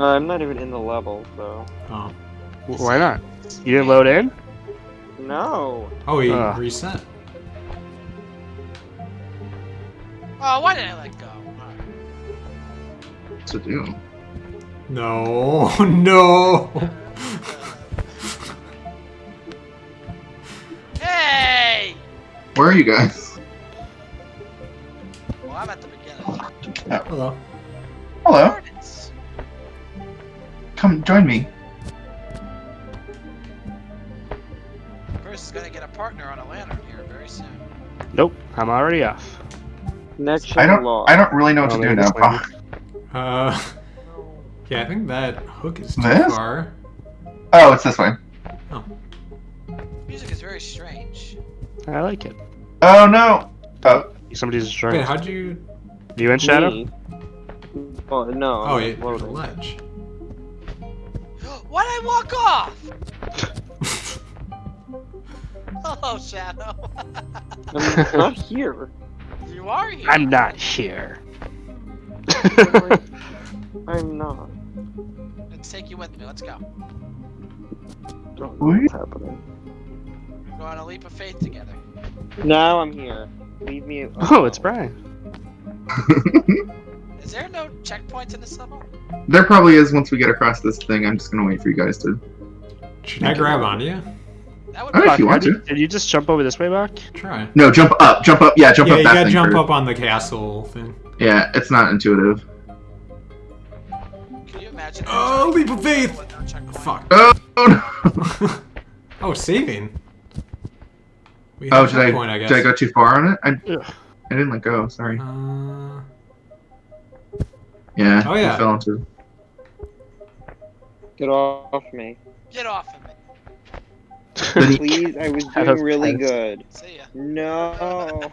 Uh, I'm not even in the level, so. Oh. W- Why not? You didn't load in? No! Oh, he Ah. reset. Oh, why did I let go? What's it do? No, no. Hey! Where are you guys? Well, I'm at the beginning. Hello. Hello. Join me. Bruce is gonna get a partner on a lantern here very soon. Nope, I'm already off. Connection I don't. lost. I don't really know what Oh, to do now. this. Oh, Uh, yeah, I think that hook is too This? far. oh, it's this way. Oh. Music is very strange. I like it. Oh no. Oh, Somebody's Wait, destroying. how'd you? You in Shadow? Me. Oh, no. Oh, I'm yeah, there's a ledge. Why'd I walk off? Hello, Shadow. I'm not here. you are here. I'm not here. I'm not. Let's take you with me. Let's go. Don't know what's happening. We're going on a leap of faith together. Now I'm here. Leave me. Oh, it's Brian. Is there no checkpoints in this level? there probably is once we get across this thing. I'm just gonna wait for you guys to. Should I grab onto you? That would Alright, be if you want to. did you just jump over this way, Bach? Try. No, jump up. Jump up. Yeah, jump yeah, up you that gotta jump first. up on the castle thing. Yeah, it's not intuitive. Can you imagine? Oh, leap of faith! With no checkpoint? Fuck. Oh, no. oh, saving. We oh, did I, checkpoint, I guess. did I go too far on it? I, Ugh. I didn't let go. Sorry. Uh, Yeah. Oh, yeah. I fell into. Get off me. Get off of me. Please, I was Shadows doing really passed. good. See ya. No.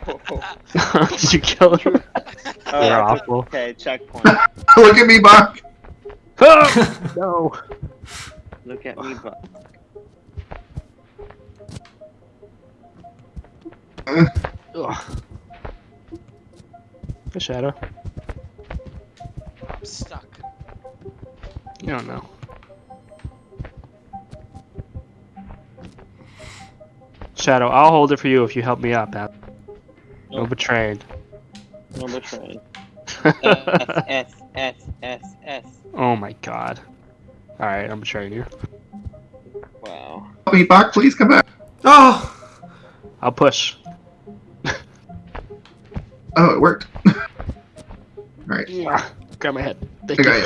did you kill him? Oh, They're awful. Okay, checkpoint. Look at me, Buck. Oh, no. Look at me, but Ugh. The Shadow. I'm stuck. You don't know. Shadow, I'll hold it for you if you help me up, Ab. No Nope. betraying. number train. S S S S S. oh my god. Alright, I'm betraying you. Wow. Help me, Buck. Please come back. oh! I'll push. Oh, it worked. Alright. Ah, Grab my head. Thank I you.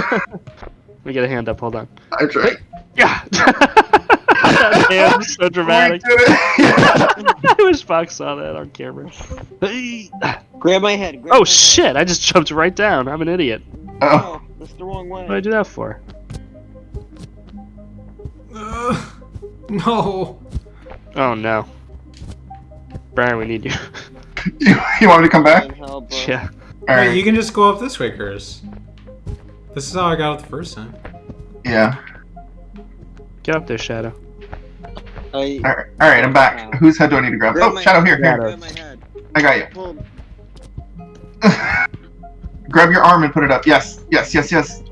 got Let me get a hand up, hold on. I tried. Yeah! that hand's so dramatic. We did it. I wish Fox saw that on camera. Grab my head. Grab Oh my shit, I just jumped right down. I'm an idiot. Oh. Oh, that's the wrong way. What did I do that for? Uh, no. Oh no. Brian, we need you. You, you want me to come back? Help yeah. Wait, Alright. you can just go up this way, Curtis. This is how I got it the first time. Yeah. Get up there, Shadow. I Alright, alright, I'm back. Whose head do I need to grab? Grab Oh, my- Shadow, here, here. Shadow. grab my head. I got you. Grab your arm and put it up. Yes, yes, yes, yes.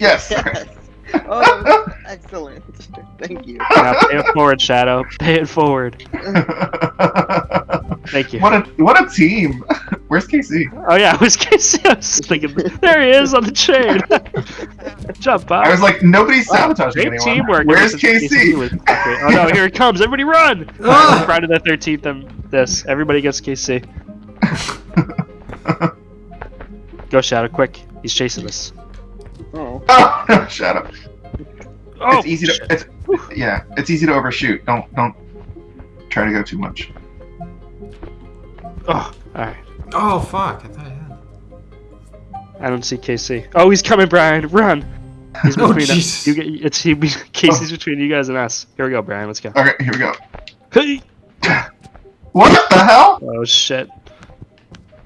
Yes. Yes. Oh, excellent. Thank you. Now pay it forward, Shadow. Pay it forward. Thank you. what a what a team. Where's KC? Oh yeah, where's KC? I was thinking, there he is on the chain. Jump up. I was like, nobody's sabotaging Great anyone. teamwork. Where's ever since KC? Oh no, here it comes. Everybody run! Ah! Friday the 13th, um, this. Everybody gets KC. Go, Shadow, quick. He's chasing us. Oh. oh no, Shadow. Oh, it's easy to it's yeah, it's easy to overshoot. Don't don't try to go too much. Oh, alright. Oh, fuck. I thought I had. I don't see KC. Oh, he's coming, Brian. Run! He's Oh, between us. You get, it's he. Casey's oh. between you guys and us. Here we go, Brian. Let's go. Okay, here we go. Hey! What the hell? Oh shit.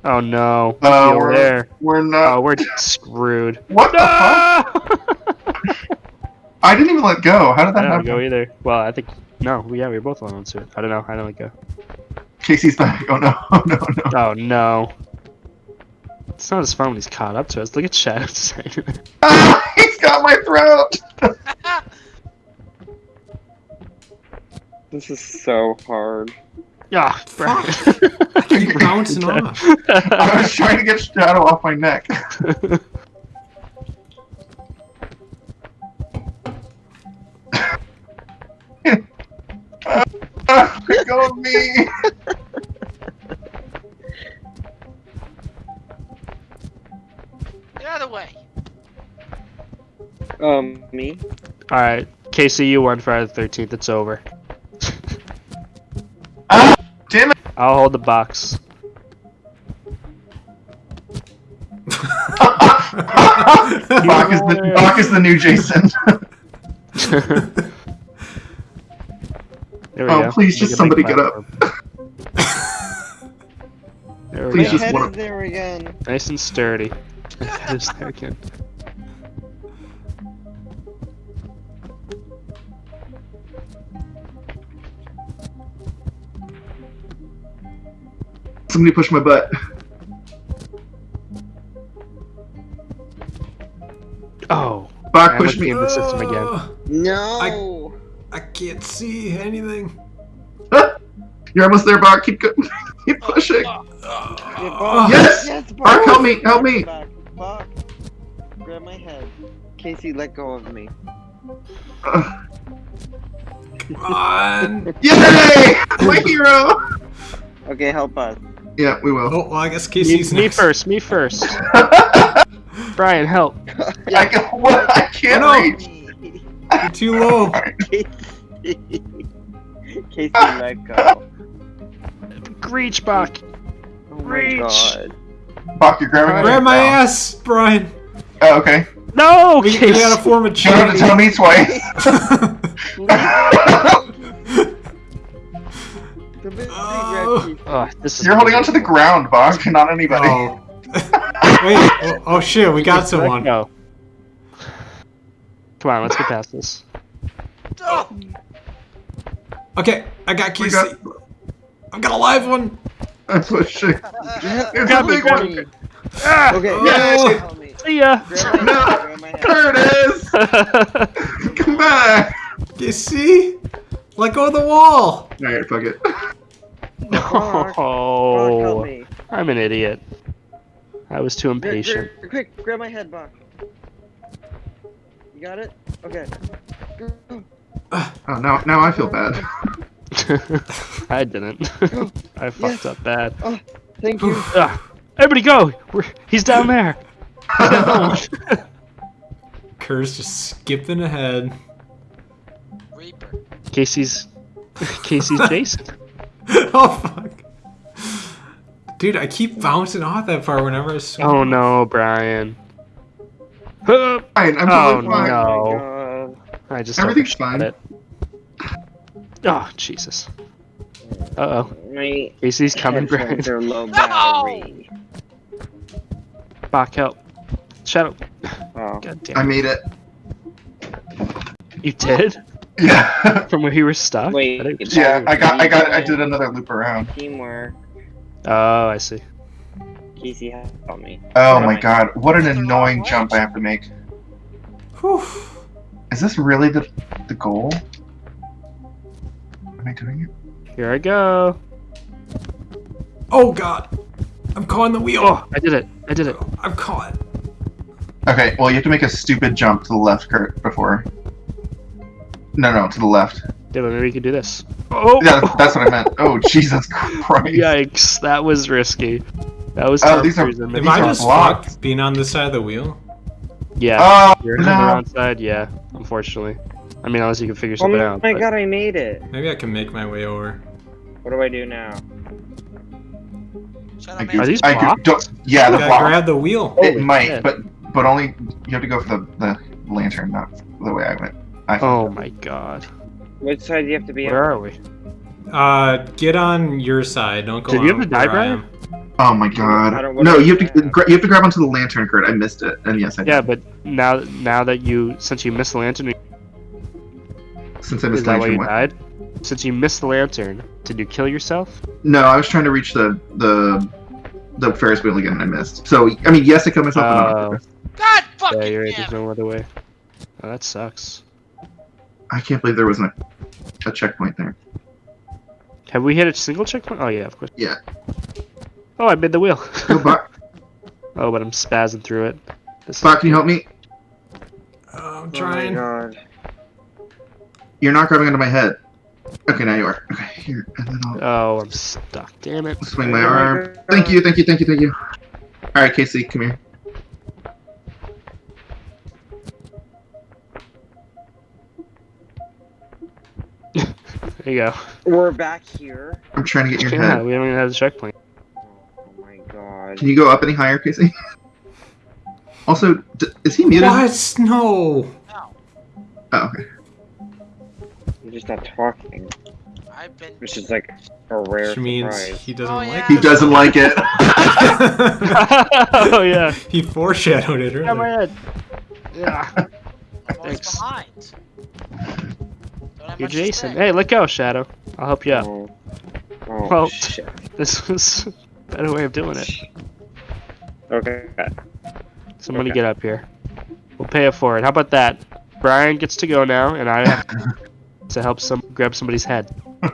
Oh no. Oh, Over we're, there. we're not. Oh, we're screwed. what the fuck? I didn't even let go. How did I that don't happen? go either. Well, I think no. Yeah, we were both on to it. I don't know. I don't let go. Casey's back. Oh no, oh no, no. Oh no. It's not as fun when he's caught up to us. Look at Shadow saying Ah, he's got my throat. This is so hard. Ah, Brian. I keep bouncing off. I was trying to get Shadow off my neck. Ah, let go of me. Um, me? Alright, Casey, you won Friday the 13th. It's over. Ah, damn it. I'll hold the box. Bach is the Bach is the new Jason. There we Oh, go. please, Make just somebody get up. There we Please go. just head wanna- there again. Nice and sturdy. Just there again. Somebody push my butt. Oh, Bach, I push me. in the system again. No! I can't see anything. You're almost there, Bach. Keep go- keep pushing. Yeah, Oh, Yes! Yes, Bach, help me! Help me! Back. Bach. Grab my head. Casey, let go of me. Uh, Come on. yay! My hero. Okay, help us. Yeah, we will. Oh, well, I guess Casey's me next. first, me first. Brian, help. I can. What? I can't Oh, no. reach. You're too low. Casey, Casey, let go. Reach back. Oh Reach. god. Bach, you're grabbing. Grab my now. ass, Brian. Oh, okay. No, We, we gotta form a You don't have to chain. tell me twice. Somebody Oh. grab Oh, this is You're holding onto the ground, Bach, not anybody. oh. Wait. Oh, oh shit, we got someone. No. Come on, let's get past this. Oh, Okay, I got We Casey. got. I've got a live one. I'm pushing. It's a me, big grab one. Ah, Okay, Oh. yeah, help me. see ya. Grab my No. head, grab my. There it is. Come back. You see? Let go of the wall. All right, fuck it. Bach, Bach, help oh, me. I'm an idiot. I was too Quick, impatient. quick, quick, grab my head, Bach. You got it? Okay. Oh, now now I feel bad. I didn't. I fucked up bad. Thank you. Ah, everybody go! We're, he's down there. Kerr's just skipping ahead. Reaper. Casey's Casey's Jason. oh fuck. Dude, I keep bouncing off that far whenever I swim. Oh no, Brian. Fine, I'm Oh, fine. no. Oh my god. I just Everything's overshot fine. It. Oh Jesus. Uh oh. My Casey's coming, Brian. headphones are low battery. Bach help. Shadow. Oh. God I made it. You did? Yeah. From where you were stuck? Wait, I yeah, I got I got I did another loop around. Teamwork. Oh, I see. Casey, help me. Oh Grab my my- god, what an That's the wrong annoying way. jump I have to make. Whew. Is this really the the goal? Am I doing it? Here I go. Oh god. I'm caught in the wheel. Oh, I did it. I did it. I'm caught. Okay, well you have to make a stupid jump to the left, Kurt, before. No, no, to the left. Yeah, but maybe we could do this. Oh! Yeah, that's what I meant. Oh, Jesus Christ. Yikes, that was risky. That was Oh, Tom these are- Cruise in Am. I are just blocked. fucked being on this side of the wheel? Yeah, Oh, you're on the wrong side, yeah, unfortunately. I mean, unless you can figure Oh something my out. but- god, I made it. Maybe I can make my way over. What do I do now? Shut I do. Are these I do, blocked? don't, yeah, the gotta block. grab the wheel. It Holy might, shit. but but only you have to go for the, the lantern, not the way I went. I, Oh my god. Which side do you have to be Where on? are we? Uh, get on your side. Don't go Did you have on to die, Brian? Oh my god. No, you have to gra- you have to grab onto the lantern, Kurt. I missed it, and yes, I did. Yeah, but now now that you since you missed the lantern, Since I missed the that why you what? died? Since you missed the lantern, did you kill yourself? No, I was trying to reach the the the Ferris wheel again, and I missed. So I mean, yes, I killed myself. but not on Oh. God Yeah, fucking you're right. damn There's no other way. Oh, that sucks. I can't believe there wasn't a, a checkpoint there. Have we hit a single checkpoint? Oh yeah, of course. Yeah. Oh, I made the wheel. Go, Bot. oh, but I'm spazzing through it. This is- can you help me? Oh, I'm Oh my trying. god. You're not grabbing onto my head. Okay, now you are. Okay, here, and then I'll Oh, I'm stuck. Damn it. swing my Oh arm. Thank you, thank you, thank you, thank you. All right, Casey, come here. There you go. We're back here. I'm trying to get your Yeah, head. we don't even have the checkpoint. Oh my god. Can you go up any higher, Casey? Also, d- is he muted? What? No. No, Oh, okay. I'm just not talking. I've been. Which is like a rare Which means surprise. he doesn't Oh, like yeah. He it. doesn't like it. oh yeah. he foreshadowed it Got my earlier. head. Yeah. I'm always Thanks. behind. Don't You're Jason. say. Hey, let go, Shadow. I'll help you out. Oh, oh Well- shit. This was a better way of doing it. Okay. Somebody Okay. get up here. We'll pay it forward. How about that? Brian gets to go now, and I have to help some grab somebody's head.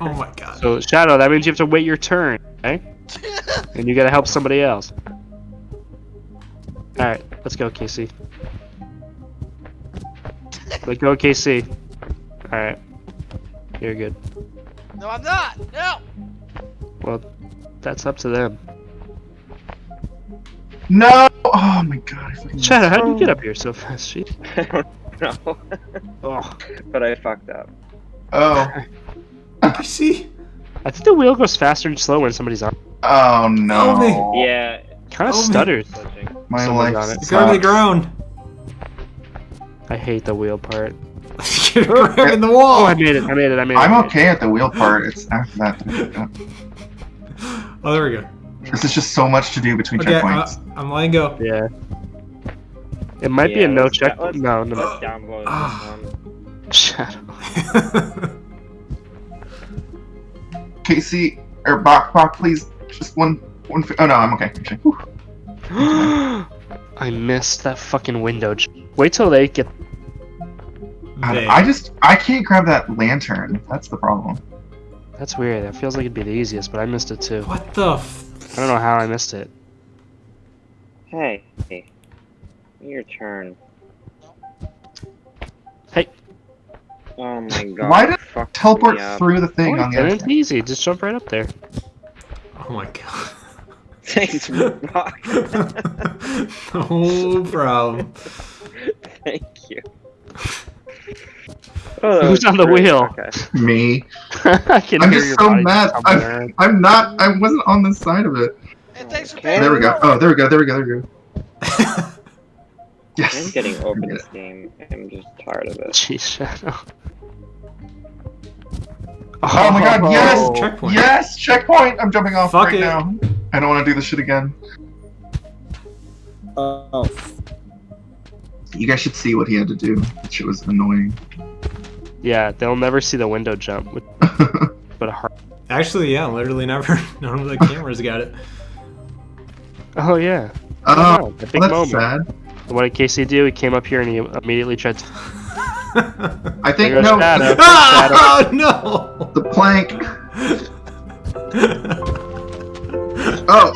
Oh my god. So Shadow, that means you have to wait your turn, okay? Eh? And you gotta help somebody else. Alright, let's go, Casey. Let go, Casey. Alright. You're good. no, I'm not. No. Well, that's up to them. no! Oh my god. I fucking Shadow, how did you get oh. up here so fast? Gee. I don't know. Oh, but I fucked up. Oh. I see. I think the wheel goes faster and slower when somebody's on. Oh no. Oh, Yeah. Kind of Oh, man. stutters. My Someone's life on it. sucks. Go to the ground. I hate the wheel part. You're grabbing the wall. Oh, I made it. I made it. I made it. I'm I made it. okay at the wheel part. It's after that. that- Oh, there we go. This is just so much to do between Okay, uh, checkpoints. I'm letting go. Yeah. It might be a no let's- check. let's- No, no, no. Download Ah. Shadow. Casey or Bach Bach, please. Just one one. fi- Oh no, I'm okay. Actually. I missed that fucking window. Wait till they get. I, I just I can't grab that lantern. That's the problem. That's weird. That feels like it'd be the easiest, but I missed it too. What the? F- I don't know how I missed it. Hey. Your turn. Hey. Oh my god. Why did fuck Teleport me through the thing Oh, on the other it's easy. Just jump right up there. Oh my god. Thanks, Brock. no problem. Thank you. Oh, Who's on the great. wheel? Okay. Me. I can I'm hear just your so mad. I'm. I'm not. I wasn't on this side of it. Hey, thanks for Okay. There we go. Oh, there we go. There we go. There we go. I'm getting over Yeah. this game. I'm just tired of it. Jeez, Shadow. Oh my oh. god, yes! Checkpoint. Yes, checkpoint. I'm jumping off Fuck right it. now. I don't want to do this shit again. Oh. You guys should see what he had to do. That shit was annoying. Yeah, they'll never see the window jump. With, but a heart. Actually, yeah, literally never. None of the cameras got it. Oh yeah. Oh, wow, the big that's moment. sad. What did Casey do? He came up here and he immediately tried to. I think There goes no. Shadow. oh no! The plank. Oh,